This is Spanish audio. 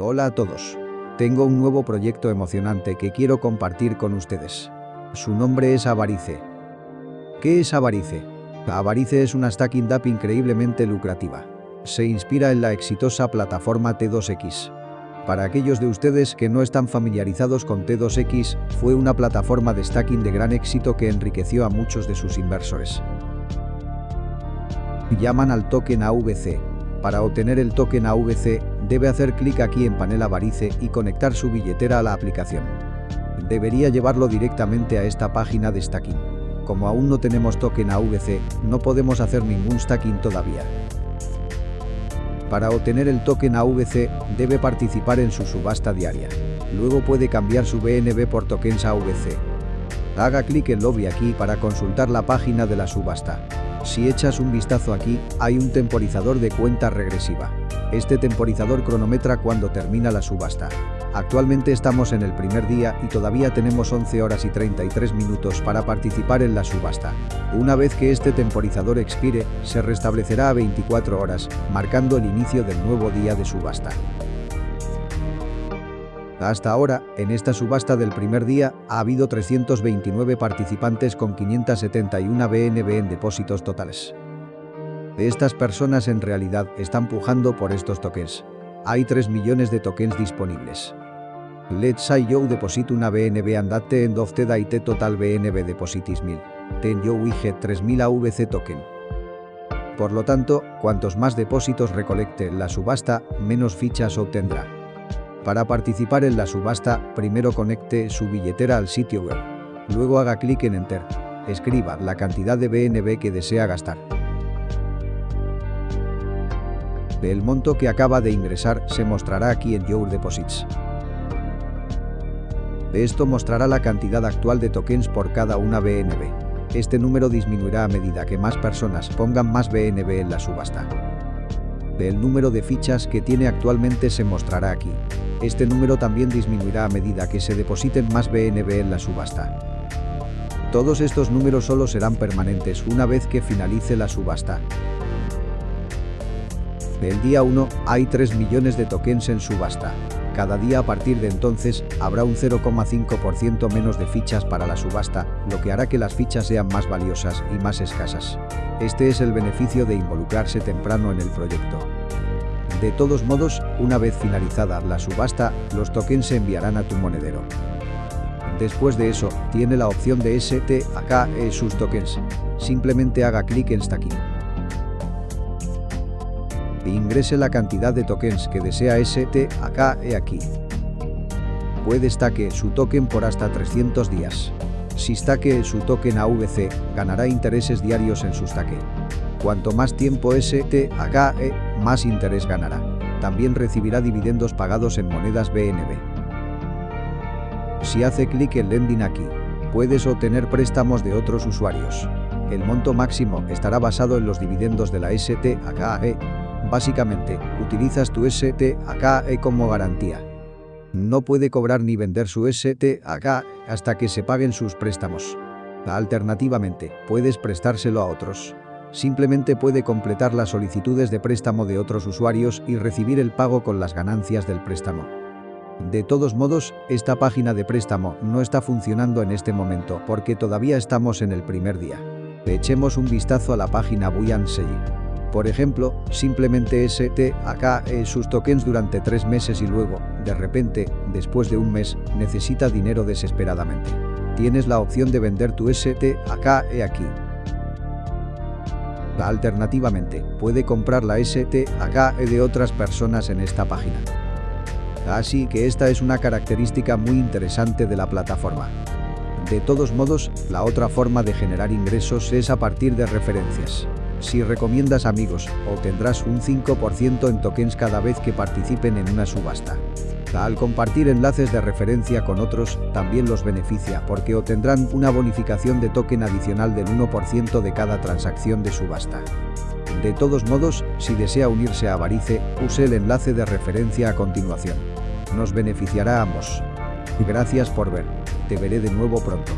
Hola a todos. Tengo un nuevo proyecto emocionante que quiero compartir con ustedes. Su nombre es Avarice. ¿Qué es Avarice? Avarice es una stacking DAP increíblemente lucrativa. Se inspira en la exitosa plataforma T2X. Para aquellos de ustedes que no están familiarizados con T2X, fue una plataforma de stacking de gran éxito que enriqueció a muchos de sus inversores. Llaman al token AVC. Para obtener el token AVC, debe hacer clic aquí en panel Avarice y conectar su billetera a la aplicación. Debería llevarlo directamente a esta página de stacking. Como aún no tenemos token AVC, no podemos hacer ningún stacking todavía. Para obtener el token AVC, debe participar en su subasta diaria. Luego puede cambiar su BNB por tokens AVC. Haga clic en lobby aquí para consultar la página de la subasta. Si echas un vistazo aquí, hay un temporizador de cuenta regresiva. Este temporizador cronometra cuando termina la subasta. Actualmente estamos en el primer día y todavía tenemos 11 horas y 33 minutos para participar en la subasta. Una vez que este temporizador expire, se restablecerá a 24 horas, marcando el inicio del nuevo día de subasta. Hasta ahora, en esta subasta del primer día, ha habido 329 participantes con 571 BNB en depósitos totales. Estas personas en realidad están pujando por estos tokens. Hay 3 millones de tokens disponibles. Let's say you deposit una BNB and that end of the day total BNB depositis 1000. Ten you get 3000 AVC token. Por lo tanto, cuantos más depósitos recolecte la subasta, menos fichas obtendrá. Para participar en la subasta, primero conecte su billetera al sitio web. Luego haga clic en Enter. Escriba la cantidad de BNB que desea gastar. El monto que acaba de ingresar se mostrará aquí en Your Deposits. Esto mostrará la cantidad actual de tokens por cada una BNB. Este número disminuirá a medida que más personas pongan más BNB en la subasta. El número de fichas que tiene actualmente se mostrará aquí. Este número también disminuirá a medida que se depositen más BNB en la subasta. Todos estos números solo serán permanentes una vez que finalice la subasta. El día 1 hay 3 millones de tokens en subasta. Cada día a partir de entonces habrá un 0,5% menos de fichas para la subasta, lo que hará que las fichas sean más valiosas y más escasas. Este es el beneficio de involucrarse temprano en el proyecto. De todos modos, una vez finalizada la subasta, los tokens se enviarán a tu monedero. Después de eso, tiene la opción de STAKE sus tokens. Simplemente haga clic en Stacking ingrese la cantidad de tokens que desea ST acá aquí. Puede stake su token por hasta 300 días. Si stake su token AVC, ganará intereses diarios en su stake. Cuanto más tiempo ST acá más interés ganará. También recibirá dividendos pagados en monedas BNB. Si hace clic en Lending aquí, puedes obtener préstamos de otros usuarios. El monto máximo estará basado en los dividendos de la STAKE Básicamente, utilizas tu STAKE como garantía. No puede cobrar ni vender su STAK hasta que se paguen sus préstamos. Alternativamente, puedes prestárselo a otros. Simplemente puede completar las solicitudes de préstamo de otros usuarios y recibir el pago con las ganancias del préstamo. De todos modos, esta página de préstamo no está funcionando en este momento porque todavía estamos en el primer día. Echemos un vistazo a la página Buoyancy. Por ejemplo, simplemente ST acá sus tokens durante tres meses y luego, de repente, después de un mes, necesita dinero desesperadamente. Tienes la opción de vender tu ST acá aquí. Alternativamente, puede comprar la ST acá de otras personas en esta página. Así que esta es una característica muy interesante de la plataforma. De todos modos, la otra forma de generar ingresos es a partir de referencias. Si recomiendas amigos, obtendrás un 5% en tokens cada vez que participen en una subasta. Al compartir enlaces de referencia con otros, también los beneficia porque obtendrán una bonificación de token adicional del 1% de cada transacción de subasta. De todos modos, si desea unirse a Avarice, use el enlace de referencia a continuación. Nos beneficiará a ambos. Gracias por ver. Te veré de nuevo pronto.